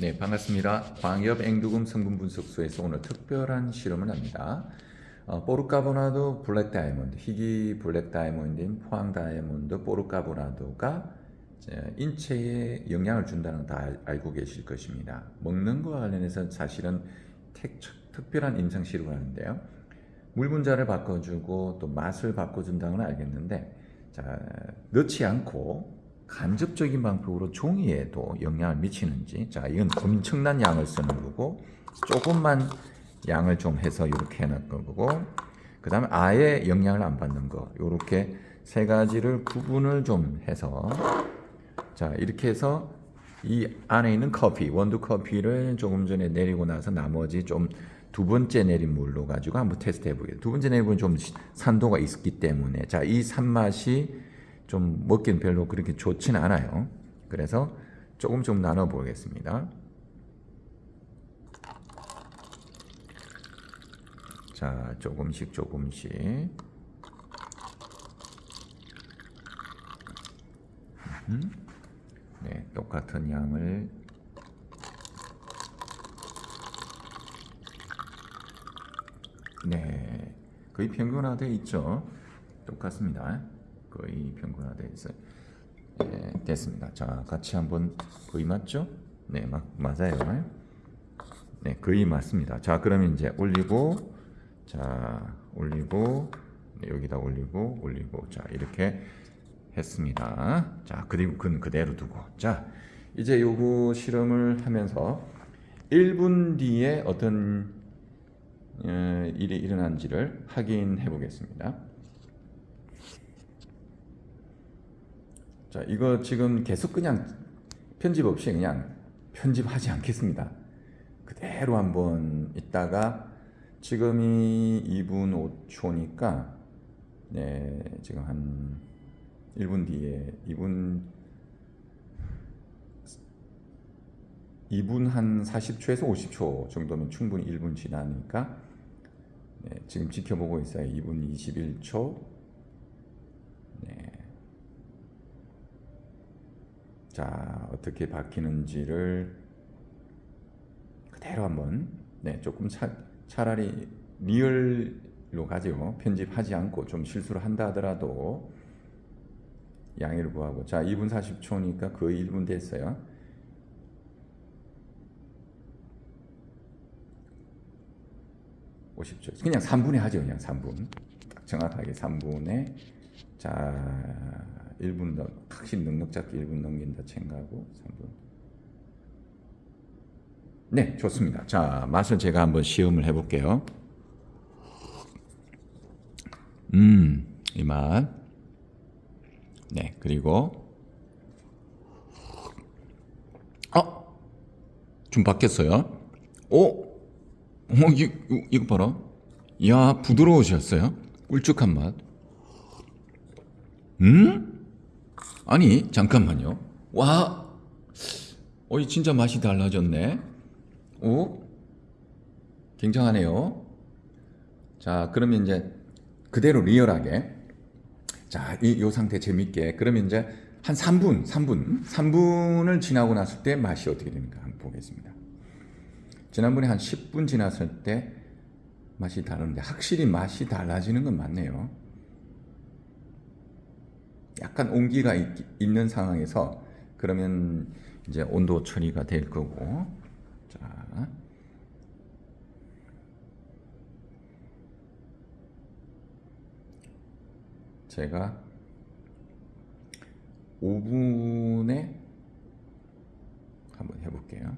네, 반갑습니다. 광엽 앵두금 성분 분석소에서 오늘 특별한 실험을 합니다. 어, 포르카보나도 블랙 다이아몬드, 희귀 블랙 다이아몬드인 포항 다이아몬드 포르카보나도가 인체에 영향을 준다는 거 다 알고 계실 것입니다. 먹는 거와 관련해서 사실은 택- 특별한 임상 실험을 하는데요. 물 분자를 바꿔주고 또 맛을 바꿔준다는 건 알겠는데 자, 넣지 않고 간접적인 방법으로 종이에도 영향을 미치는지. 자 이건 엄청난 양을 쓰는 거고 조금만 양을 좀 해서 이렇게 해놓은 거고. 그 다음에 아예 영향을 안 받는 거. 이렇게 세 가지를 구분을 좀 해서. 자 이렇게 해서 이 안에 있는 커피 원두 커피를 조금 전에 내리고 나서 나머지 좀 두 번째 내린 물로 가지고 한번 테스트 해보겠습니다. 두 번째 내린 물은 좀 산도가 있기 때문에. 자이 산맛이 좀 먹기는 별로 그렇게 좋지는 않아요. 그래서 조금 좀 나눠 보겠습니다. 자 조금씩 조금씩 음, 네 똑같은 양을 네 거의 평균화되어 있죠 똑같습니다 거의 평균화되어 있어요 네, 됐습니다. 자 같이 한번 거의 맞죠? 네 막, 맞아요. 네 거의 맞습니다. 자 그러면 이제 올리고 자 올리고 네, 여기다 올리고 올리고. 자 이렇게 했습니다. 자 그리고 그건 그대로 두고. 자 이제 요거 실험을 하면서 1분 뒤에 어떤 어, 일이 일어난지를 확인해 보겠습니다. 자, 이거 지금 계속 그냥 편집 없이 그냥 편집하지 않겠습니다. 그대로 한번 있다가 지금이 2분 5초니까 네, 지금 한 1분 뒤에 2분 2분 한 40초에서 50초 정도면 충분히 1분 지나니까 네, 지금 지켜보고 있어요. 2분 21초. 네. 자, 어떻게 바뀌는지를 그대로 한번 네, 조금 차, 차라리 리얼로 가죠. 편집하지 않고 좀 실수를 한다 하더라도 양해를 구하고 자, 2분 40초니까 거의 1분 됐어요. 50초. 그냥 3분에 하죠. 그냥 3분. 딱 정확하게 3분에 자 1분 더 확실히 넉넉 잡기 1분 넘긴다 생각하고 3분. 네, 좋습니다. 자, 맛을 제가 한번 시험을 해볼게요. 음, 이 맛. 네, 그리고 어, 좀 바뀌었어요. 오, 어, 이, 이거 봐라. 야, 부드러우셨어요. 꿀쭉한 맛. 음? 아니, 잠깐만요. 와, 어, 이 진짜 맛이 달라졌네. 오, 굉장하네요. 자, 그러면 이제 그대로 리얼하게. 자, 이, 요 상태 재밌게. 그러면 이제 한 3분, 3분, 3분을 지나고 났을 때 맛이 어떻게 됩니까? 한번 보겠습니다. 지난번에 한 10분 지났을 때 맛이 다른데 확실히 맛이 달라지는 건 맞네요. 약간 온기가 있, 있는 상황에서 그러면 이제 온도 처리가 될 거고. 자. 제가 5분에 한번 해볼게요.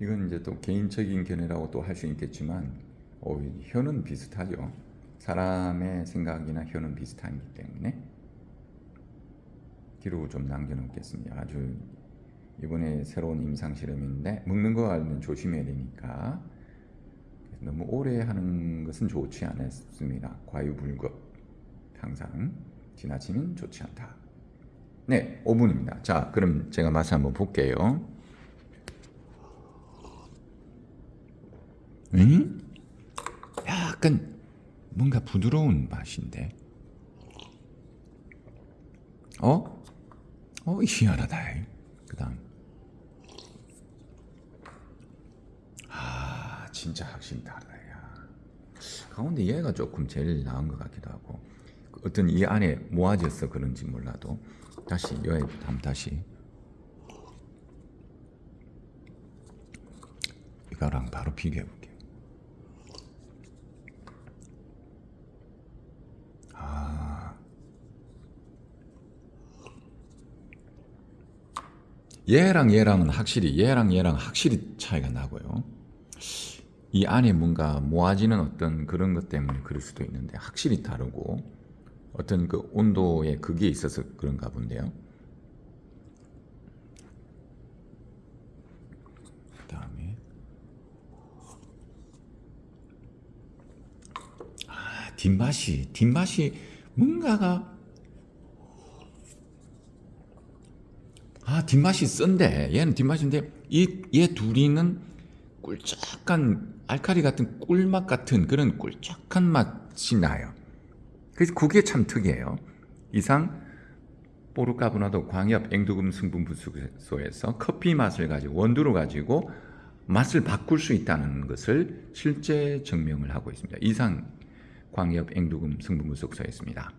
이건 이제 또 개인적인 견해라고 또 할 수 있겠지만 어, 혀는 비슷하죠. 사람의 생각이나 혀는 비슷하기 때문에 기록을 좀 남겨놓겠습니다. 아주 이번에 새로운 임상 실험인데 먹는 거 알면 조심해야 되니까 너무 오래 하는 것은 좋지 않습니다. 과유불급 항상 지나치면 좋지 않다. 네, 5분입니다. 자, 그럼 제가 맛을 한번 볼게요. 음? 약간 뭔가 부드러운 맛인데. 어? 어, 희한하다. 그 다음. 아, 진짜 확실히 다르다. 야. 가운데 얘가 조금 제일 나은 것 같기도 하고. 어떤 이 안에 모아져서 그런지 몰라도. 다시, 여기 한번 다시. 이거랑 바로 비교해. 아. 얘랑 얘랑은 확실히 얘랑 얘랑 확실히 차이가 나고요. 이 안에 뭔가 모아지는 어떤 그런 것 때문에 그럴 수도 있는데 확실히 다르고 어떤 그 온도의 그게 있어서 그런가 본데요. 그다음에 아, 뒷맛이 뒷맛이 뭔가가 아 뒷맛이 쓴데 얘는 뒷맛인데 이 얘 둘이는 꿀짝한 알카리 같은 꿀맛 같은 그런 꿀짝한 맛이 나요. 그래서 그게 참 특이해요. 이상 포르카보나도 광협 앵두금 성분 분수소에서 커피 맛을 가지고 원두를 가지고 맛을 바꿀 수 있다는 것을 실제 증명을 하고 있습니다. 이상 광협 앵두금 성분 분석소였습니다.